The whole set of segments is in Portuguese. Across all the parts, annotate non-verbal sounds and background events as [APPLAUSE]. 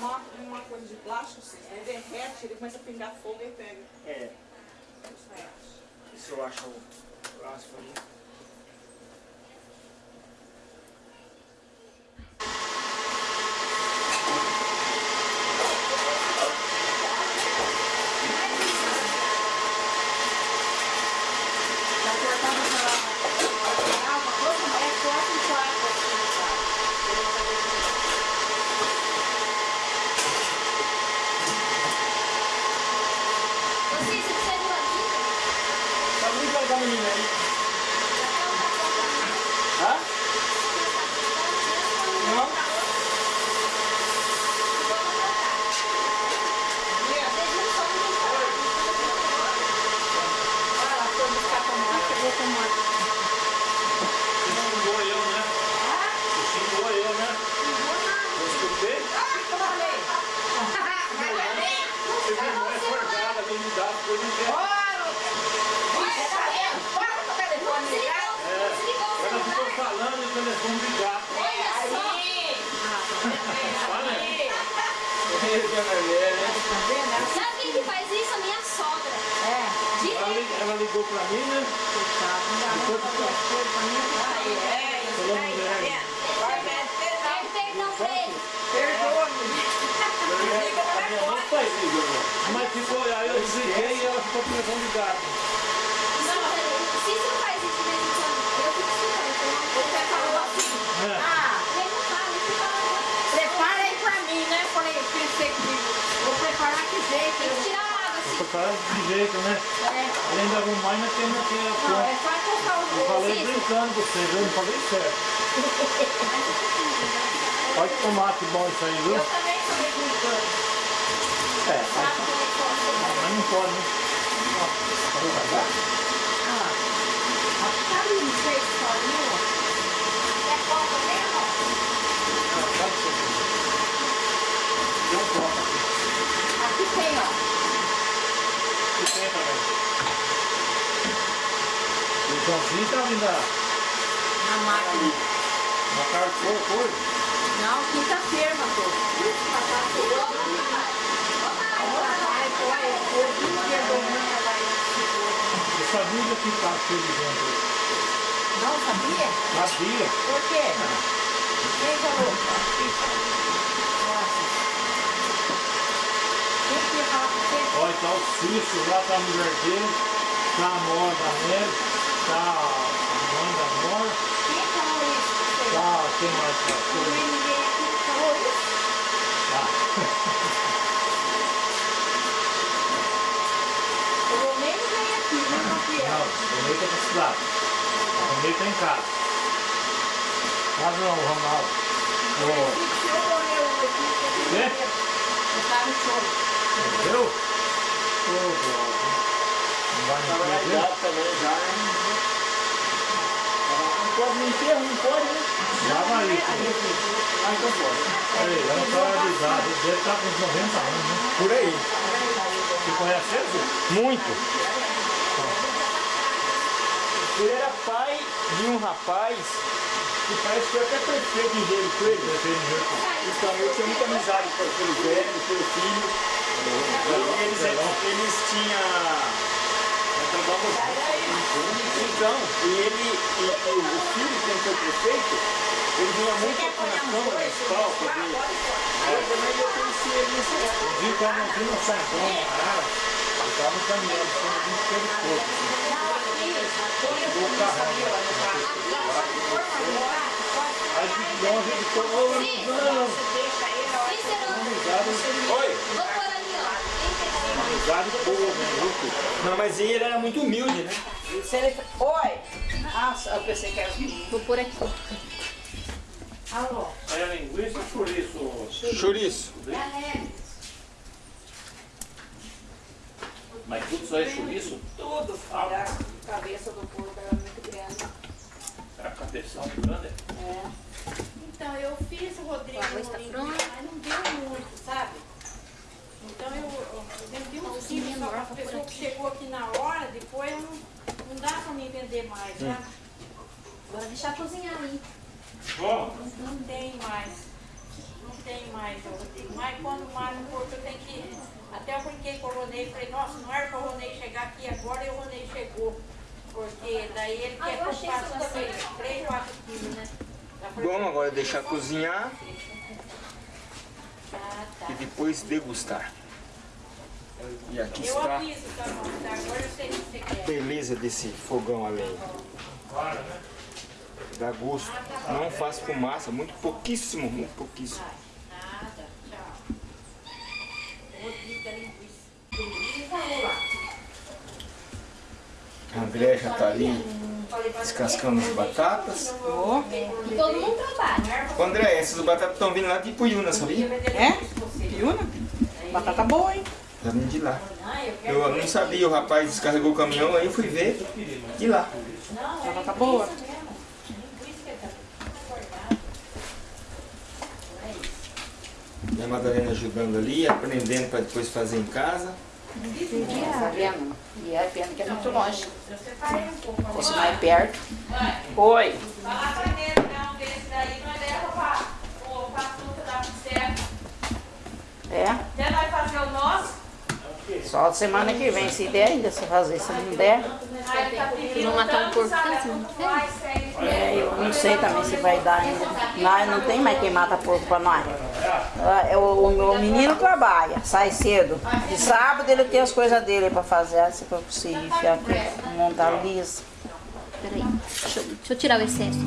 Uma, uma coisa de plástico, ele derrete, ele começa a pingar fogo e pega. É, Isso acho. isso eu acho o plástico ali. Tá cortando aquela... Ah, uma coisa, é quatro em quatro, assim, sabe? Ele não vai deixar. Você, você precisa de uma dica? Tá muito legal, menina aí. Ela tá contando Hã? Não? Ah, ela foi buscar tomate, pegou tomate. Você xingou eu, né? Você xingou eu, né? Eu escutei? Você viu, não é forjada, bem me dá, depois não quer. É, ela ficou falando e o telefone ligar. Olha. Ei, dona Lélia, né? Sabe quem que faz isso? A minha sogra. É, Ela, ela ligou pra mim, né? não pra as coisas pra mim. Falou mulher. Pede perdão pra ele. A minha mãe faz isso, né? Mas ficou, aí eu desliguei e ela ficou com o ligado. Se não faz isso eu É. não aí pra mim, né? Falei, pensei vou preparar que que eu- a água. Tô falando de jeito, né? É, Além de arrumar, ainda tem aqui a não, é só colocar os Eu falei brincando com vocês, eu não falei sério. Olha que tomate bom isso aí, viu? Eu também falei brincando. É, como é que eu mas não pode, né? Ah, tá sozinho. É copa mesmo? Não pode. Aqui tem, ó. Que tem também. O Joãozinho tá vindo da Na máquina. na carne de porco hoje. Não, quinta-feira, pôr. Eu sabia que tá cheio de gente. hoje. Não sabia? Sabia. Por quê? Quem falou? Nossa. Quem que ia falar com você? Olha, tá o Cício, lá tá mulher dele, tá a Mora da Neve, tá a mãe da Mora, Quem falou isso? tá, quem mais tá? Tem ninguém aqui falou isso? Tá. O Romênio vem aqui, né, Gabriel? Não, o Ney tá na cidade. O Ney tá em casa. Casa não, o Ronaldo. O Quê? eu tava no choro. Entendeu? Ô, Deus. Vai me perder? também já, né? Não pode mentir, não pode, né? Já vai isso. Ah, então pode. Ei, ela tá avisada. Ele deve estar com uns 90 anos, né? Por aí. Você conhece ele? Muito. Ele era pai de um rapaz que parece que foi até prefeito em Rio com ele. Prefeito de Jericó. Então eu tinha muita amizade com- pelo velho, pelo filho. Eles, eles tinham Então, e ele, e, e o filho que foi prefeito, ele vinha muito aqui na Câmara Municipal, porque eu também eu conheci ele nesse época. Vi quando eu vi no Santão, ah, eu tava caminhando, quando eu vi que teve fogo. O carrão, Aí de longe ele falou, ô, não, risada, Oi? Vou pôr ali, ó. risada boa, né, viu, filho? Não, mas ele era muito humilde, né? Se ele... Oi! Nossa, eu pensei que era meninos. Vou pôr aqui. Alô? É linguiça ou chouriço? Chouriço. Mas tudo aí é chouriço? Tudo. Era a cabeça do porco era muito grande. É a cabeção grande. É. Então, eu fiz o Rodrigo O no tá mas não deu muito, sabe? Então, eu, eu vendi uns Pãozinho quilos só menor para a pessoa que chegou aqui na hora, depois não, não dá para mim vender mais? Agora deixar cozinhar aí. Ó, Não tem mais. Não tem mais. Mas quando mata o porco, eu tenho que... Até eu brinquei com o Ronei, falei, nossa, não era para o Ronei chegar aqui agora, e o Ronei chegou. Porque daí ele Ah, quer eu que eu faça também bastante. 3, 4 quilos, né? Bom, agora deixar cozinhar Ah. E depois degustar. E aqui Eu está tá. Tá, a beleza desse fogão a lenha. para, né? Dá gosto. Não faz fumaça, muito pouquíssimo, muito pouquíssimo. André já está ali descascando as batatas. E todo mundo trabalha. Ô André, essas batatas estão vindo lá de Puyuna, sabia? É? Piuna? Batata boa, hein? Tá vindo de lá. Ah, eu não sabia, o rapaz descarregou o caminhão, aí eu fui ver de lá. Batata boa. Tá acordado. E a Madalena ajudando ali, aprendendo para depois fazer em casa. E é pena que é muito longe. Um fosse mais perto. Oi. Fala pra ele, não, desse daí nós leva pra, fruta da pizzeria. É. Até nós fazer o nosso. Só semana que vem, se der ainda, se fazer. Se não der, Não matar um porco segue. é, eu não sei também se vai dar ainda. Nós não tem mais quem mata porco pra nós. Ah, é, O, o menino trabalha, sai cedo. De sábado ele tem as coisas dele pra fazer, se for possível, montar liso. Peraí. Deixa, deixa eu tirar o excesso.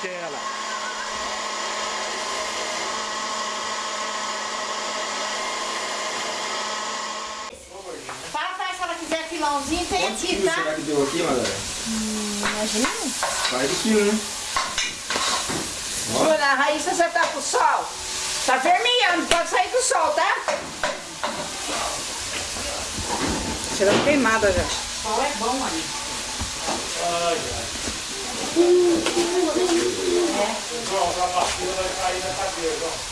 Ô, Bitela. Fala pra ela se ela quiser filãozinho, tem aqui, tá? será que deu aqui, Madalena? Imagina. Mais de quilo, né? Olha, a Raíssa, você tá pro sol? Tá vermelhando, pode sair do sol, tá? Tirando queimada já. Qual é bom aí? Ai, ai. João, a vacina vai cair na cadeira.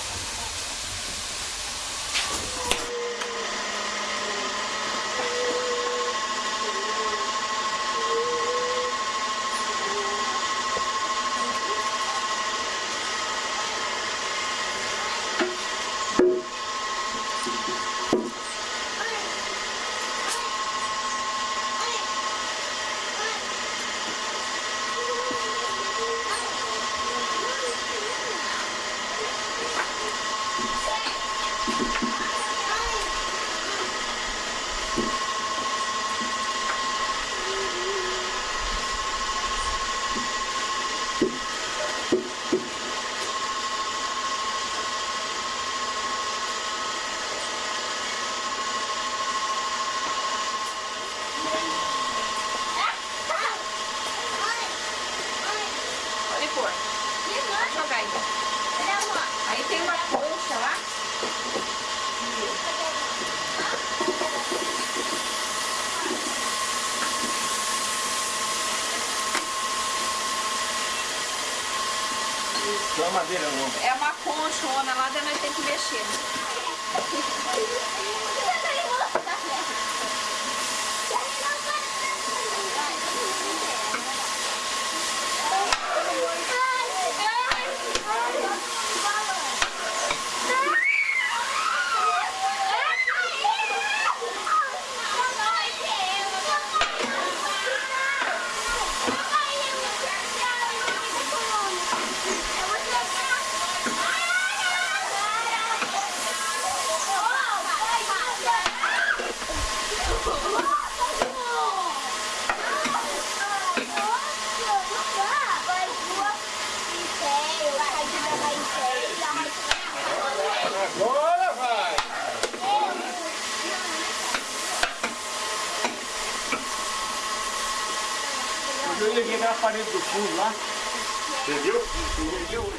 Você viu?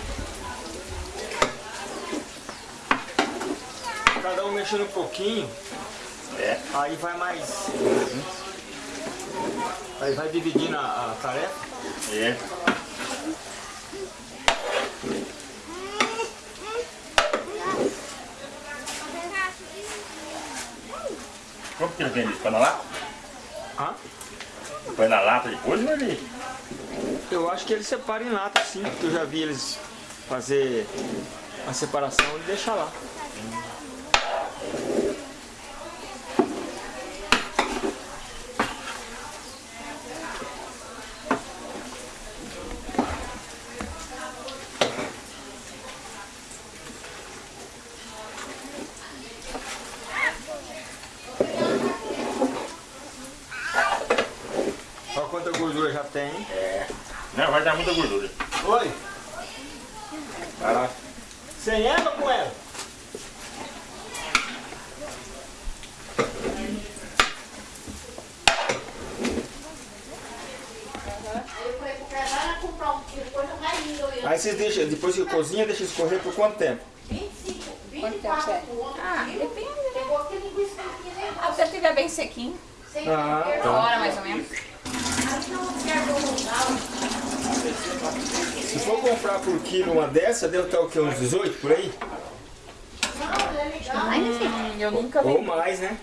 Cada um mexendo um pouquinho. É. Aí vai mais. Aí vai dividindo a, a tarefa. É. Como que ele isso? Põe na lata? Hã? Põe na lata depois ou ele... Eu acho que eles separam em lata sim, porque eu já vi eles fazer a separação e deixar lá. Olha quanta gordura já tem. hein? Não, vai dar muita gordura. Oi. Vai lá. Sem ela ou com ela? Aí vocês deixam, depois que cozinha, deixa escorrer por quanto tempo? Quanto tempo você? Ah, depende, né? Ah, se estiver bem sequinho. Ah, Uma hora mais ou menos. Se for comprar por quilo uma dessa, deve estar o quê? Uns 18 por aí? Hum, eu nunca Ou vendi. mais, né?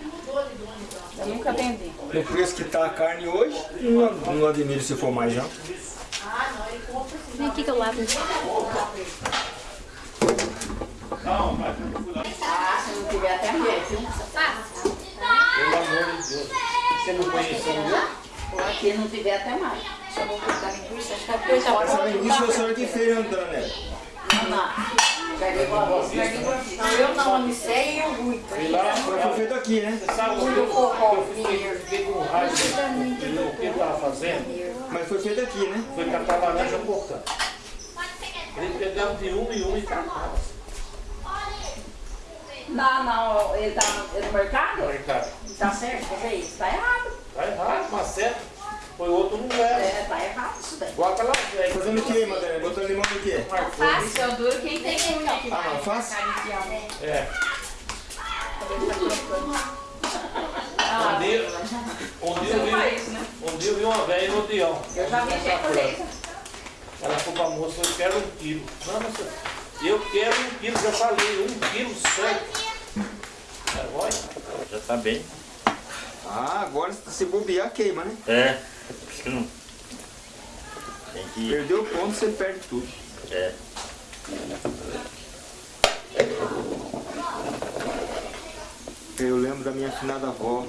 Eu nunca vendi. No preço que tá a carne hoje, não, não admiro se for mais não. Vem aqui que eu lavo. Ah, se não tiver até mais, viu? Pelo amor de Deus. Você não conheceu Por aqui não tiver até mais. Só vou cortar linguiça, acho que a coisa Essa linguiça é a senhora que fez, Antônia. Não, não. Peguei com a voz. Não, eu não, almocei e eu fui. Mas foi feito aqui, né? Sabe o que eu, eu fiquei, eu fiquei com raiva do que ele estava fazendo? Mas foi feito aqui, né? Foi catar laranja cortando. Ele pegava de uma em uma e catava. Não, não, ele tá no, no mercado? Falei, cara, Tá certo fazer isso? Tá errado. Tá errado, mas certo. Foi outro lugar. É, tá errado isso daí. Igual aquela velha. Fazendo o que, Madalena? Botando limão no quê? Fácil, eu duro quem tem unha. Ah, não, [LAUGHS] faz? É. Um dia, um dia eu vi, né? um dia eu vi uma velha no Dião. Eu já vi gente. Ela falou pra moça, eu quero um quilo. Não, moça, eu quero um quilo, já falei, um quilo certo. É, olha. Já tá bem. Ah, agora se bobear queima, né? É. Acho que não. Tem que. Perdeu o ponto, você perde tudo. É. Eu lembro da minha afinada avó.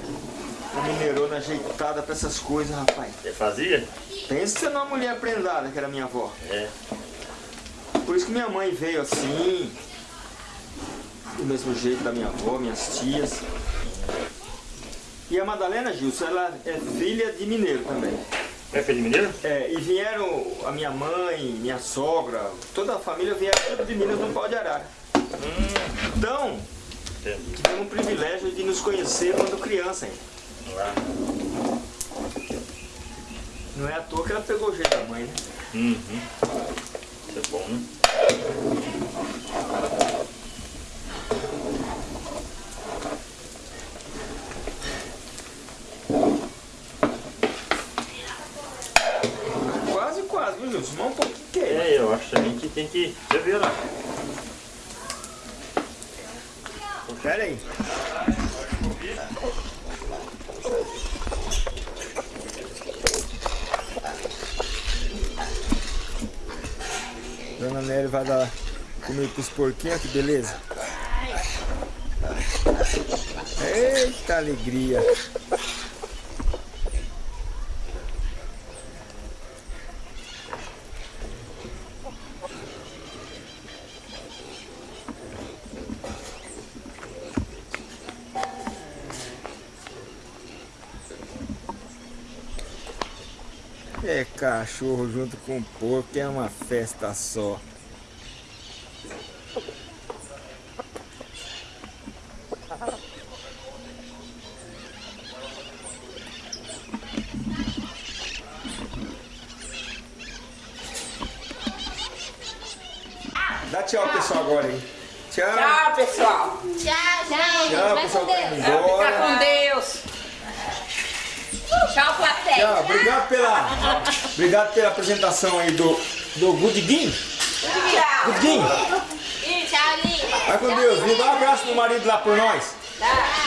Uma mineirona ajeitada pra essas coisas, rapaz. Você fazia? Pensa numa mulher prendada que era minha avó. É. Por isso que minha mãe veio assim. Do mesmo jeito da minha avó, minhas tias. E a Madalena Gilson, ela é filha de mineiro também. É filho de mineiro? É, e vieram a minha mãe, minha sogra, toda a família vieram tudo de Minas no pau de arara. Então, Entendi. tivemos o privilégio de nos conhecer quando criança. Lá. Não é à toa que ela pegou o jeito da mãe, né? Uhum. Isso é bom, né? Quase, quase, viu, Gilson? Mas um pouquinho que é. É, eu acho também que tem que. Lá. Pera aí. Dona Nery vai dar comida pros porquinhos, que beleza. Eita alegria. Cachorro junto com porco, é uma festa só. Dá tchau pessoal agora aí. Tchau. Tchau, pessoal. Tchau, gente. Tchau, Vai pessoal. com Tá Deus. indo Fica embora. com Deus. Tchau, plateia. Tchau, obrigado pela, obrigado pela apresentação aí do, do. Tchau, Lima. Vai com Deus, viu? Dá um abraço no marido lá por nós. Tchau.